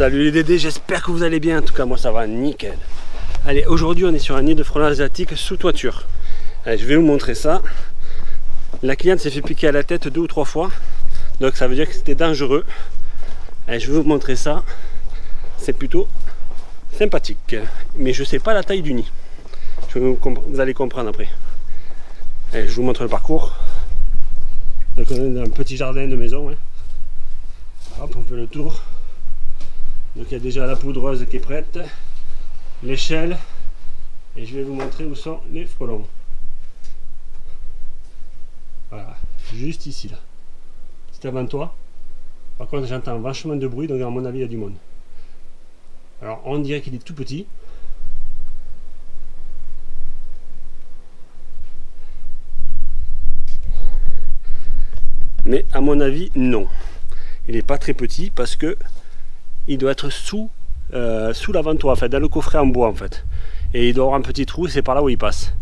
Salut les Dédés, j'espère que vous allez bien. En tout cas, moi ça va nickel. Allez, aujourd'hui on est sur un nid de frelons asiatique sous toiture. Je vais vous montrer ça. La cliente s'est fait piquer à la tête deux ou trois fois. Donc ça veut dire que c'était dangereux. Je vais vous montrer ça. C'est plutôt sympathique. Mais je sais pas la taille du nid. vous, allez comprendre après. Je vous montre le parcours. Donc on est dans un petit jardin de maison. Hein. Hop, on fait le tour. Donc il y a déjà la poudreuse qui est prête, l'échelle, et je vais vous montrer où sont les frelons. Voilà, juste ici là. C'est avant toi. Par contre j'entends vachement de bruit, donc à mon avis il y a du monde. Alors on dirait qu'il est tout petit. Mais à mon avis, non. Il n'est pas très petit parce que il doit être sous, euh, sous l'avant-toit, en fait, dans le coffret en bois en fait. Et il doit avoir un petit trou, c'est par là où il passe.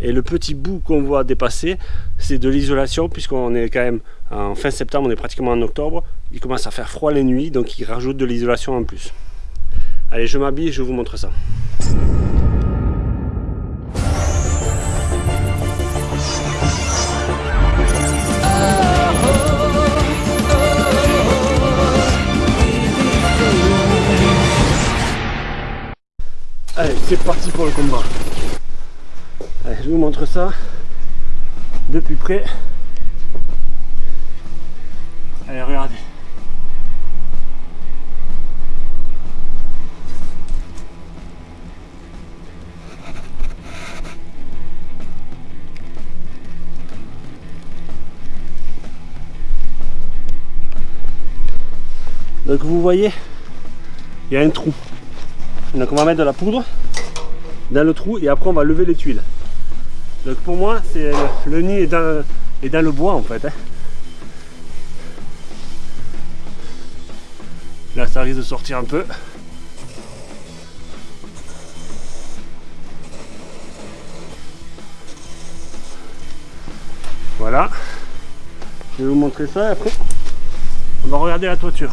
Et le petit bout qu'on voit dépasser, c'est de l'isolation, puisqu'on est quand même en fin septembre, on est pratiquement en octobre. Il commence à faire froid les nuits, donc il rajoute de l'isolation en plus. Allez, je m'habille, je vous montre ça. Allez, c'est parti pour le combat. Allez, je vous montre ça de plus près. Allez, regardez. Donc vous voyez, il y a un trou. Donc on va mettre de la poudre dans le trou et après on va lever les tuiles. Donc pour moi, c'est le, nid est dans, le bois en fait. Hein. Là ça risque de sortir un peu. Voilà. Je vais vous montrer ça et après on va regarder la toiture.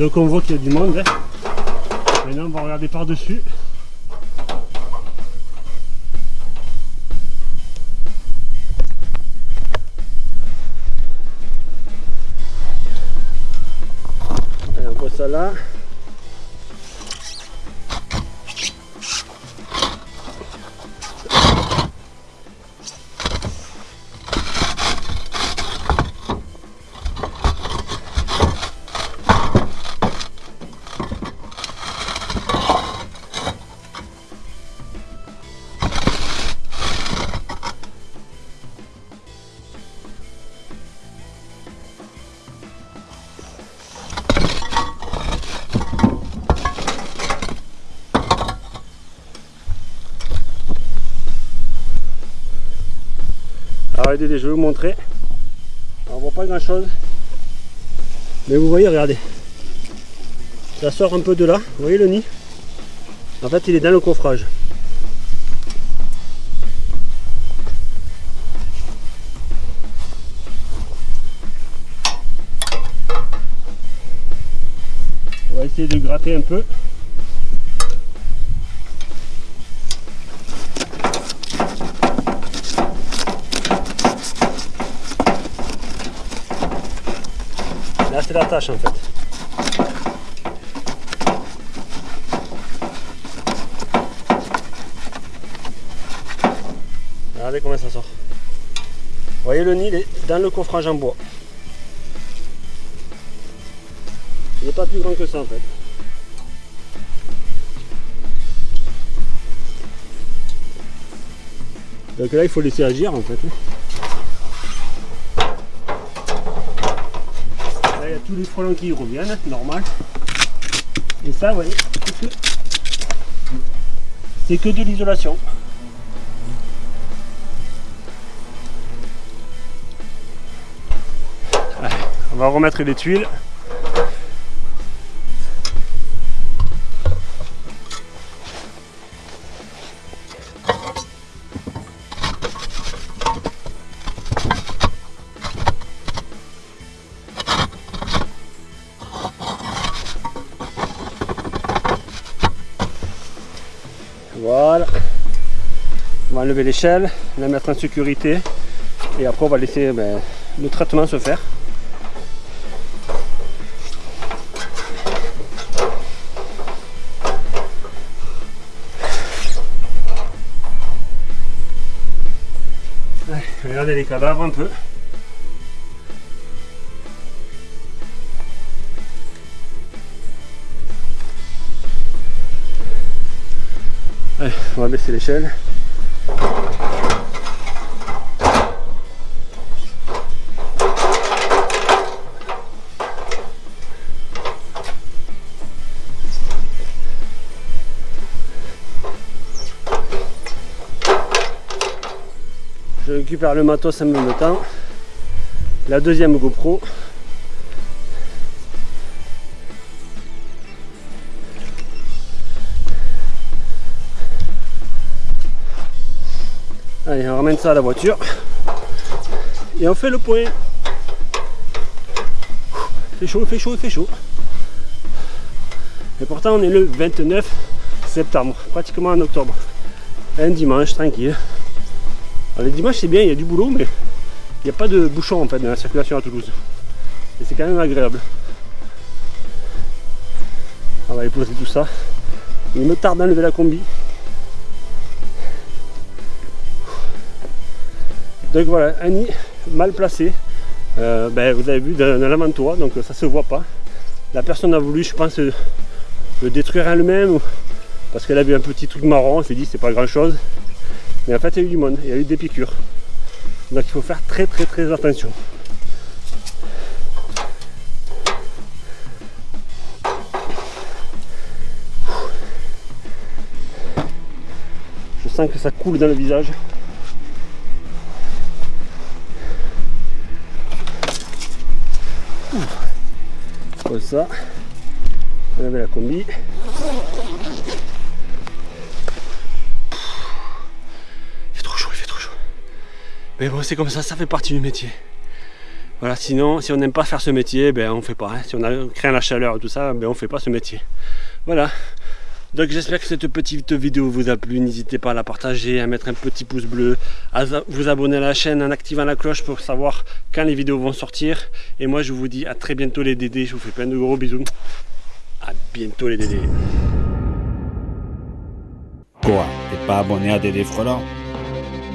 Donc on voit qu'il y a du monde. Hein. Maintenant on va regarder par-dessus. On voit ça là. Alors je vais vous montrer. On voit pas grand chose. Mais vous voyez, regardez. Ça sort un peu de là. Vous voyez le nid? En fait, il est dans le coffrage. On va essayer de gratter un peu. C'est la tâche en fait. Regardez comment ça sort. Vous voyez le nid, il est dans le coffrage en bois. Il n'est pas plus grand que ça en fait. Donc là il faut laisser agir en fait. tous les frelons qui reviennent, normal. Et ça, vous voyez, c'est que de l'isolation. On va remettre les tuiles. Va enlever l'échelle, la mettre en sécurité et après on va laisser ben, le traitement se faire. regardez les cadavres un peu. On va baisser l'échelle. Récupère le matos en même temps. La deuxième GoPro. Allez, on ramène ça à la voiture. Et on fait le point. Fait chaud, fait chaud, fait chaud. Et pourtant, on est le 29 septembre, pratiquement en octobre. Un dimanche, tranquille. Les dimanches, c'est bien, il y a du boulot, mais il n'y a pas de bouchon en fait dans la circulation à Toulouse. Et c'est quand même agréable. On va poser tout ça. Il me tarde d'enlever la combi. Donc voilà, un nid mal placé. Euh, ben, vous avez vu dans, l'avant-toit, donc ça se voit pas. La personne a voulu, je pense, le détruire elle-même parce qu'elle a vu un petit truc marron, elle s'est dit c'est pas grand chose. En fait il y a eu du monde, il y a eu des piqûres. Donc il faut faire très très très attention. Je sens que ça coule dans le visage. Comme ça. On avait la combi. Mais bon, c'est comme ça, ça fait partie du métier. Voilà, sinon, si on n'aime pas faire ce métier, ben on fait pas. Hein. Si on a craint la chaleur et tout ça, ben on fait pas ce métier. Voilà. Donc j'espère que cette petite vidéo vous a plu. N'hésitez pas à la partager, à mettre un petit pouce bleu, à vous abonner à la chaîne en activant la cloche pour savoir quand les vidéos vont sortir. Et moi je vous dis à très bientôt les dédés. Je vous fais plein de gros bisous. À bientôt les dédés. Quoi T'es pas abonné à Dédé Frelant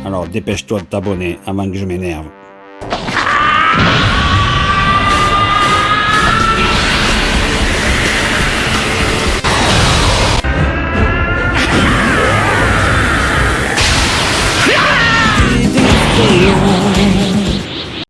alors dépêche-toi de t'abonner avant que je m'énerve. Ah!